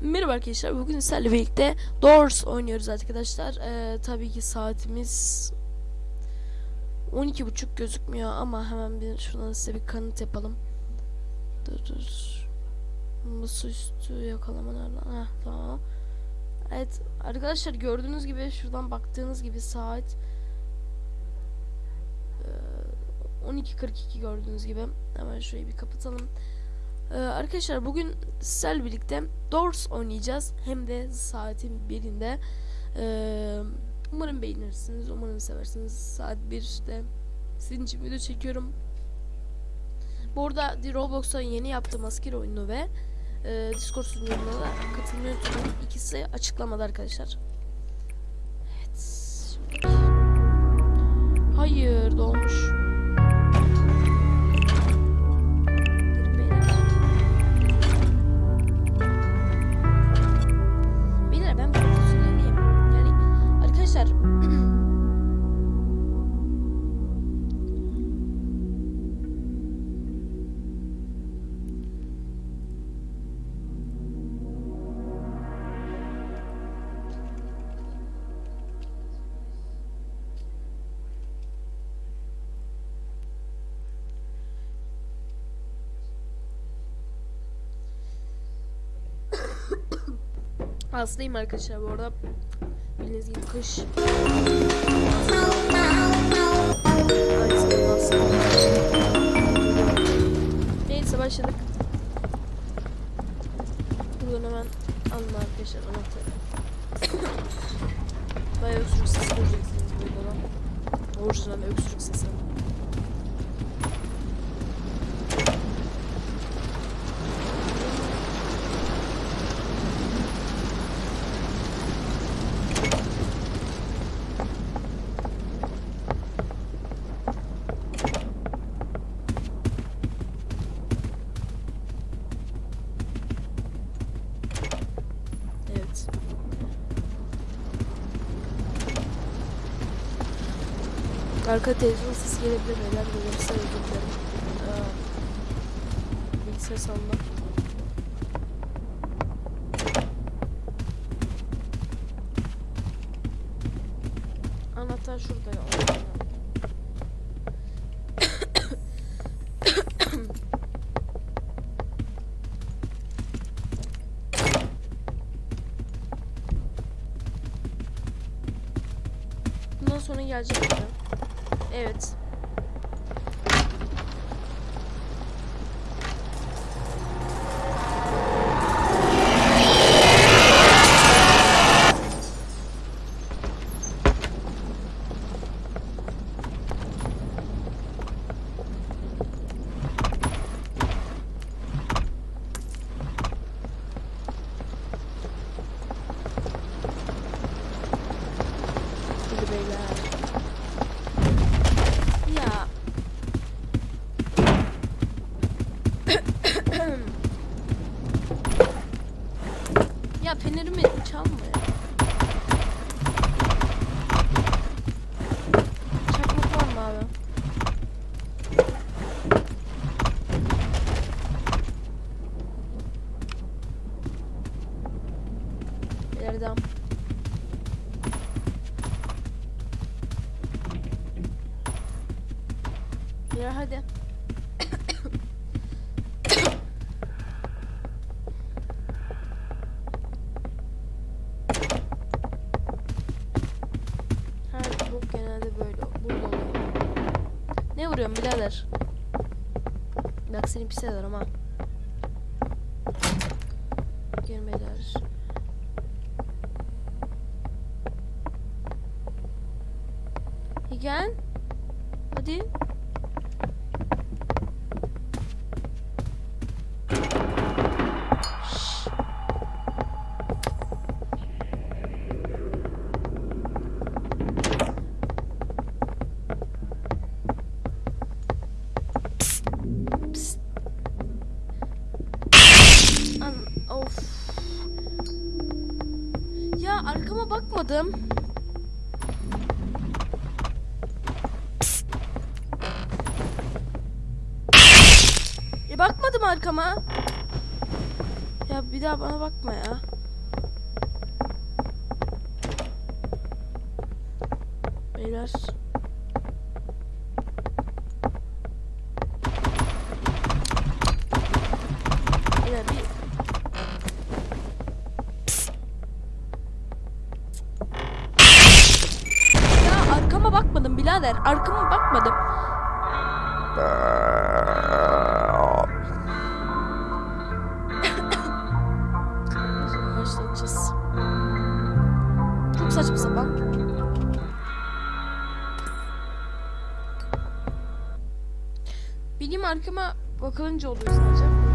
Merhaba arkadaşlar. Bugün sizlerle birlikte Doors oynuyoruz arkadaşlar. Ee, tabii ki saatimiz 12.30 gözükmüyor ama hemen bir şuradan size bir kanıt yapalım. Dur dur. Masaüstü yakalama nereden? Heh, tamam. Evet arkadaşlar gördüğünüz gibi şuradan baktığınız gibi saat e, 12.42 gördüğünüz gibi. Hemen şurayı bir kapatalım. Ee, arkadaşlar bugün sizlerle birlikte Doors oynayacağız. Hem de saatin birinde. Ee, umarım beğenirsiniz. Umarım seversiniz. Saat 1'de sizin için video çekiyorum. Bu arada The Roblox'a yeni yaptığım asker oyunu ve e, Discord sunucuna da katılmayı. İkisi açıklamada arkadaşlar. Evet. Hayır dolmuş. Hastayım arkadaşlar bu arada. Bildiğiniz gibi kış. Neyse başladık. Buradan hemen alın arkadaşlar anahtarı. Bayağı öksürük sesi göreceksiniz bu videoda. Orijinal öksürük sesi. Evet. Arka televizyon sesi gelebilir beyler. Gelirse özür bilgisayar salonunda. Anahtar şurada ya. Bundan sonra gelecek mi? Evet. Hadi beyler. Ya. ya fenerimi çalma ya. Çakmak var mı abi? Devam. Ya hadi. Her bok genelde böyle burada oluyor. Ne vuruyorsun birader? Bak seni pis ederim ha. Gelmediler. Gel. Hadi. Bakmadım. Arkama. Ya bir daha bana bakma ya. Beyler. Beyler bir Ya arkama bakmadım birader. Arkama başlayacağız. Çok saçma sapan. Bileyim arkama bakılınca oluyor sadece.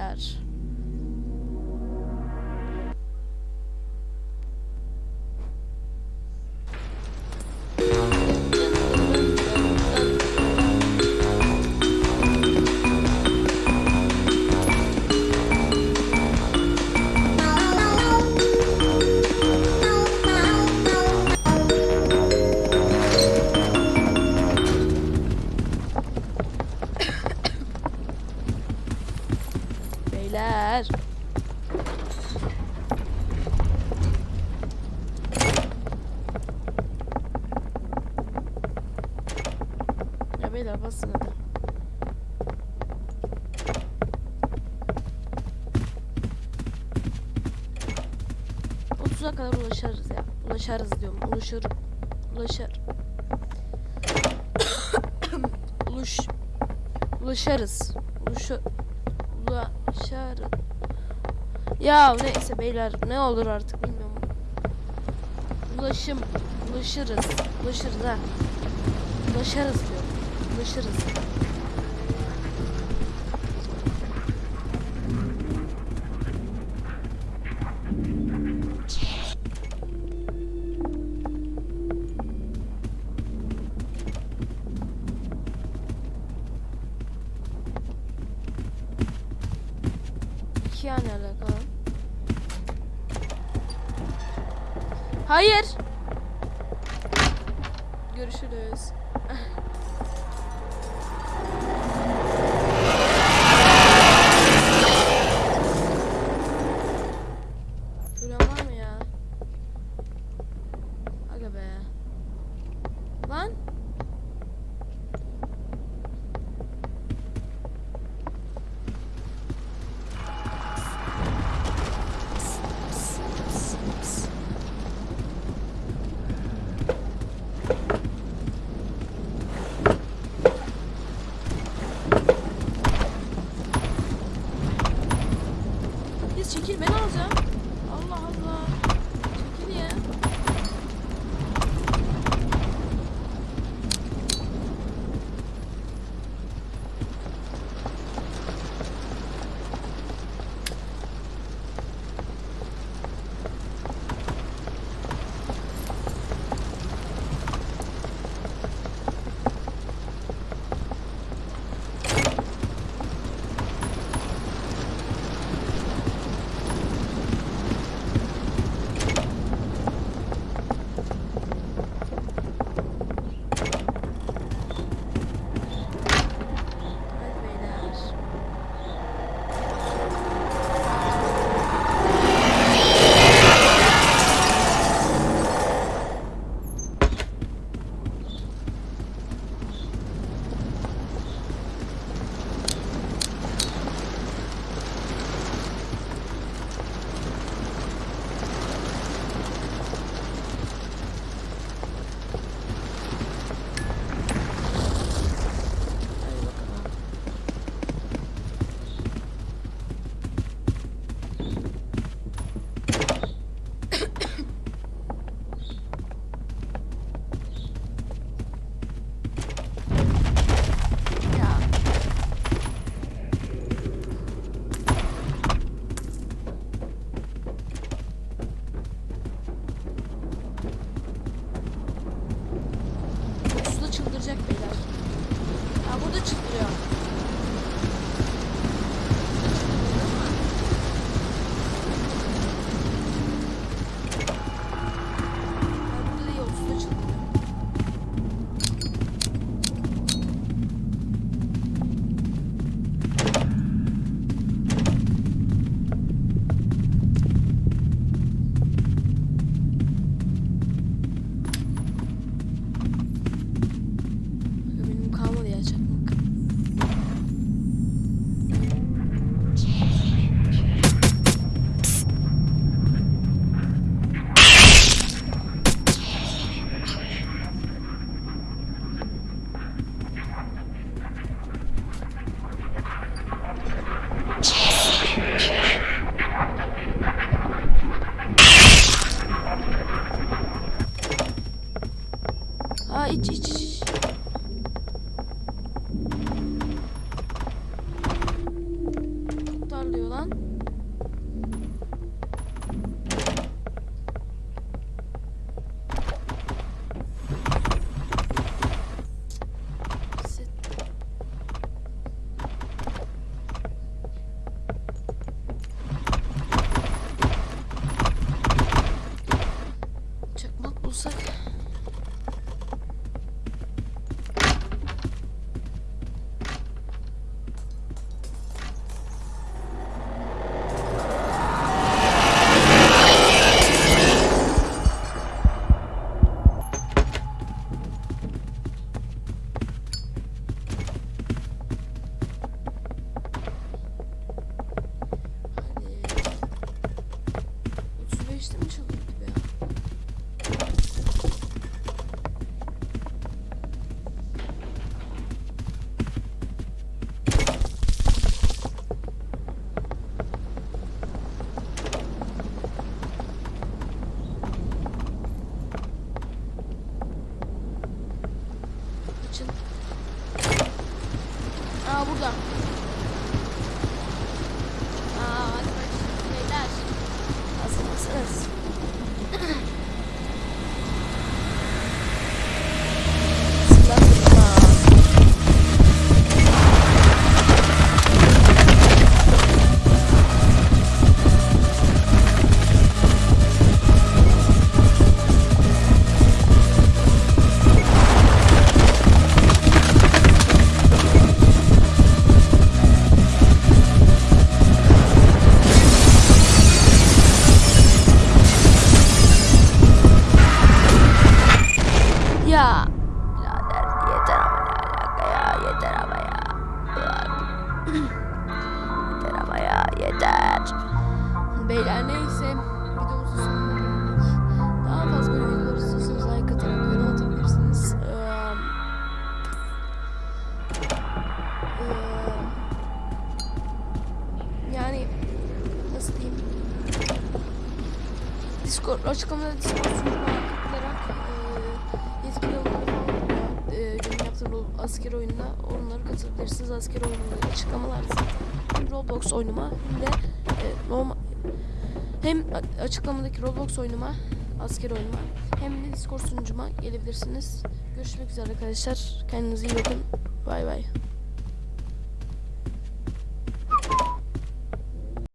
Beyler. Beyler. Ya beyler basın hadi. Otuza kadar ulaşırız ya. Ulaşarız diyorum. Ulaşır. Ulaşır. Uluş. Ulaşarız. Ulaşır. Ulaşarız. Ya neyse beyler ne olur artık bilmiyorum. Ulaşım. Ulaşırız. Ulaşırız ha. Ulaşarız diyor. Ulaşırız. İki yani çekil ben alacağım. Allah Allah. Discord açıklamada Discord sunucuma tıklayarak eee yetkili oluyor. Eee benim yaptığım asker oyununa onları katılabilirsiniz. Asker oyununda açıklamalar. Hem Roblox oyunuma hem de eee, normal hem açıklamadaki Roblox oyunuma asker oyunuma hem de Discord sunucuma gelebilirsiniz. Görüşmek üzere arkadaşlar. Kendinize iyi bakın. Bay bay.